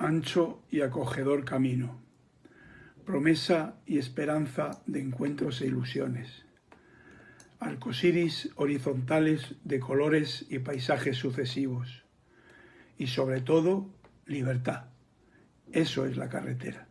ancho y acogedor camino, promesa y esperanza de encuentros e ilusiones, arcosiris horizontales de colores y paisajes sucesivos, y sobre todo, libertad. Eso es la carretera.